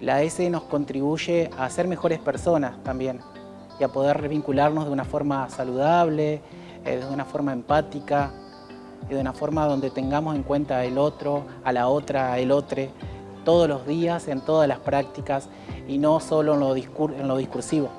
La S nos contribuye a ser mejores personas también y a poder vincularnos de una forma saludable, eh, de una forma empática y de una forma donde tengamos en cuenta el otro, a la otra, el otro, todos los días, en todas las prácticas y no solo en lo, en lo discursivo.